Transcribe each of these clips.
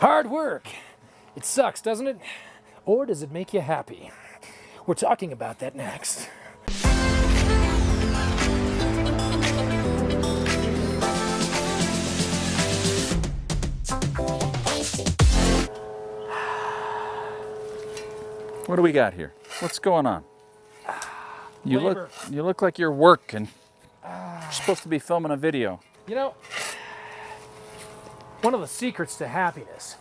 Hard work. It sucks, doesn't it? Or does it make you happy? We're talking about that next. What do we got here? What's going on? You Labor. look you look like you're working. You're supposed to be filming a video. You know, one of the secrets to happiness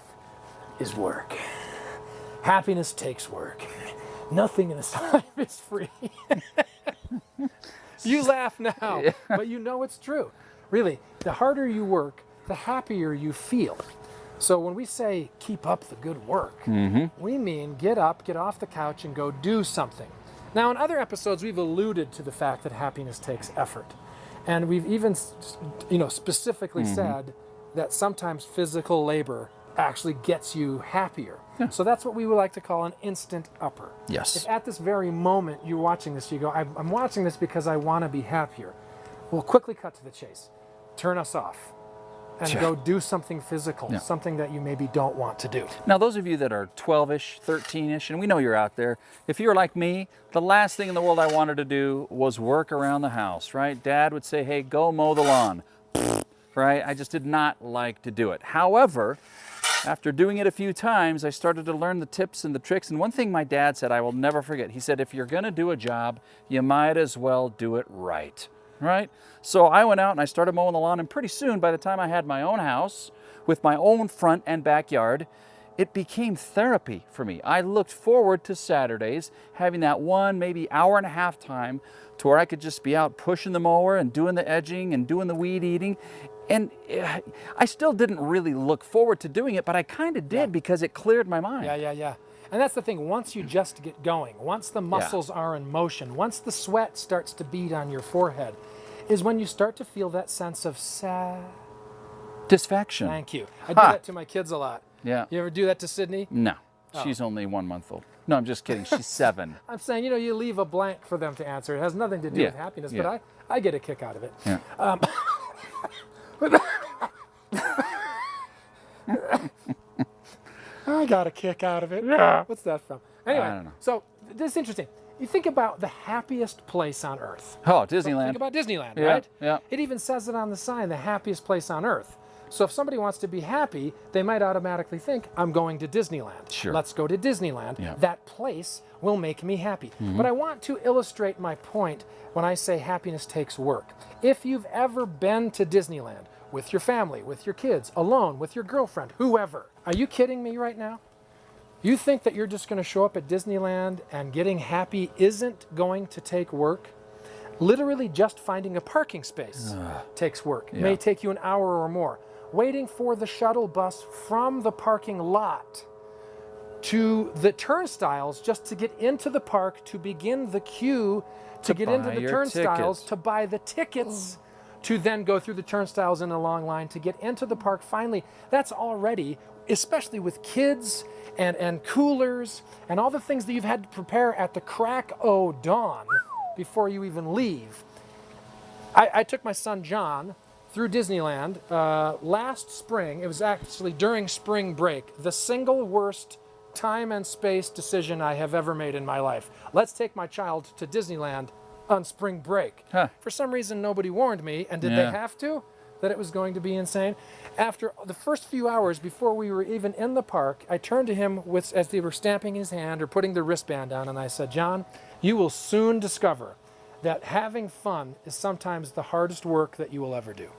is work. Happiness takes work. Nothing in this life is free. you laugh now, but you know it's true. Really, the harder you work, the happier you feel. So when we say keep up the good work, mm-hmm. we mean get up, get off the couch, and go do something. Now, in other episodes, we've alluded to the fact that happiness takes effort. And we've even, you know, specifically mm-hmm. said that sometimes physical labor actually gets you happier. So that's what we would like to call an instant upper. Yes. If at this very moment you're watching this, you go, I'm, I'm watching this because I want to be happier. We'll quickly cut to the chase. Turn us off and Yeah. go do something physical, Yeah. something that you maybe don't want to do. Now, those of you that are 12-ish, 13-ish, and we know you're out there, if you're like me, the last thing in the world I wanted to do was work around the house, right? Dad would say, hey, go mow the lawn, right? I just did not like to do it. However, after doing it a few times, I started to learn the tips and the tricks. And one thing my dad said I will never forget, he said, if you're gonna do a job, you might as well do it right, right? So I went out and I started mowing the lawn and pretty soon, by the time I had my own house with my own front and backyard, it became therapy for me. I looked forward to Saturdays, having that one, maybe hour and a half time to where I could just be out pushing the mower and doing the edging and doing the weed eating. And eh, I still didn't really look forward to doing it, but I kind of did because it cleared my mind. Yeah, yeah, yeah. And that's the thing. Once you just get going, once the muscles are in motion, once the sweat starts to bead on your forehead, is when you start to feel that sense of sad. Disfaction. Thank you. I do Ha. that to my kids a lot. Yeah. You ever do that to Sydney? No, Oh. she's only one month old. No, I'm just kidding. She's seven. I'm saying, you know, you leave a blank for them to answer. It has nothing to do Yeah, with happiness, yeah. but I, I get a kick out of it. Yeah. Um, I got a kick out of it. Yeah. What's that from? Anyway, I don't know. so this is interesting. You think about the happiest place on earth. Oh, Disneyland. Think about Disneyland, Yeah, right? yeah. It even says it on the sign, the happiest place on earth. So if somebody wants to be happy, they might automatically think, I'm going to Disneyland. Sure. Let's go to Disneyland. Yeah. That place will make me happy. Mm-hmm. But I want to illustrate my point when I say happiness takes work. If you've ever been to Disneyland with your family, with your kids, alone, with your girlfriend, whoever, are you kidding me right now? You think that you're just going to show up at Disneyland and getting happy isn't going to take work? Literally, just finding a parking space takes work. May Yeah. take you an hour or more. Waiting for the shuttle bus from the parking lot to the turnstiles just to get into the park to begin the queue to, To get into the turnstiles tickets. to buy the tickets to then go through the turnstiles in a long line to get into the park finally that's already especially with kids and and coolers and all the things that you've had to prepare at the crack o dawn before you even leave I, I took my son John through Disneyland uh, last spring. It was actually during spring break, the single worst time and space decision I have ever made in my life. Let's take my child to Disneyland on spring break. Huh. For some reason, nobody warned me, and did Yeah. they have to? That it was going to be insane. After the first few hours before we were even in the park, I turned to him with, as they were stamping his hand or putting the wristband on, and I said, John, you will soon discover that having fun is sometimes the hardest work that you will ever do.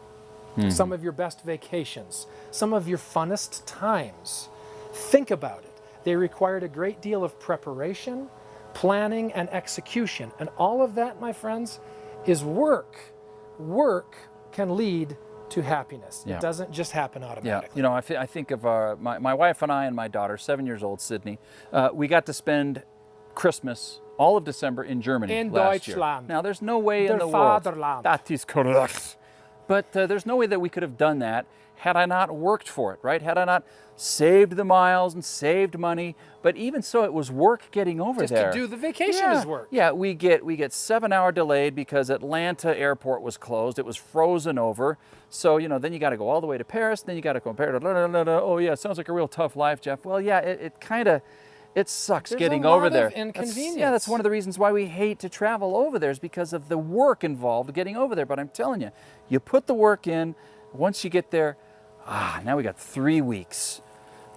Some of your best vacations, some of your funnest times. Think about it. They required a great deal of preparation, planning, and execution. And all of that, my friends, is work. Work can lead to happiness. Yeah. It doesn't just happen Yeah, automatically. you know, I, I think of our, my, my wife and I and my daughter, seven years old, Sydney. Uh, we got to spend Christmas all of December in Germany In last year. Deutschland. Now, there's no way Der in the world Vaterland. that is correct. But uh, there's no way that we could have done that had I not worked for it, right? Had I not saved the miles and saved money, but even so, it was work getting over Just there. Just to do the vacation yeah. is work. Yeah, we get we get seven hour delayed because Atlanta airport was closed. It was frozen over. So you know, then you got to go all the way to Paris. Then you got to compare to. Oh yeah, sounds like a real tough life, Jeff. Well, yeah, it, it kind of. It sucks There's getting over there. That's- yeah, that's one of the reasons why we hate to travel over there is because of the work involved getting over there. But I'm telling you, you put the work in. Once you get there, ah, now we got three weeks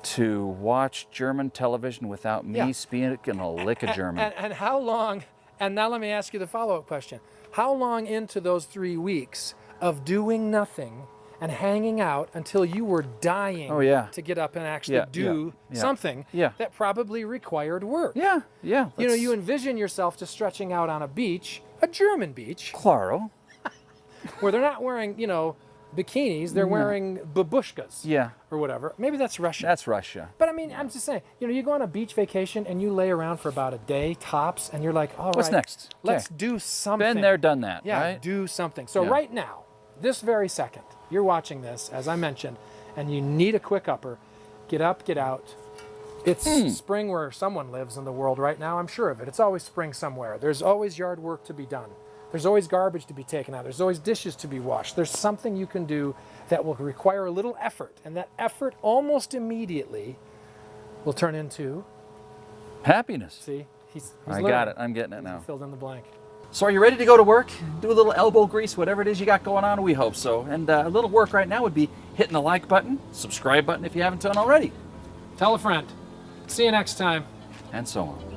to watch German television without me Yeah. speaking a lick of German. And, and how long, and now let me ask you the follow up question. How long into those three weeks of doing nothing and hanging out until you were dying Oh, yeah. to get up and actually Yeah, do yeah, yeah. something Yeah. that probably required work? yeah, yeah. You know, you envision yourself just stretching out on a beach, a German beach, Claro. where they're not wearing, you know, bikinis, they're wearing babushkas Yeah, or whatever. Maybe that's Russia. that's Russia. But I mean, I'm just saying, you know, you go on a beach vacation and you lay around for about a day tops, and you're like, all right, What's next? Let's Okay. do something. Been there, done that, Yeah, right? do something. So Yeah. right now, this very second, you're watching this, as I mentioned, and you need a quick upper. Get up, get out. It's Hmm. spring where someone lives in the world right now. I'm sure of it. It's always spring somewhere. There's always yard work to be done. There's always garbage to be taken out. There's always dishes to be washed. There's something you can do that will require a little effort, and that effort almost immediately will turn into. Happiness. See, he's. he's I got it. I'm getting it now. He now. filled in the blank. So are you ready to go to work? Do a little elbow grease, whatever it is you got going on? We hope so. And uh, a little work right now would be hitting the like button, subscribe button if you haven't done already, Tell a friend. See you next time. and so on.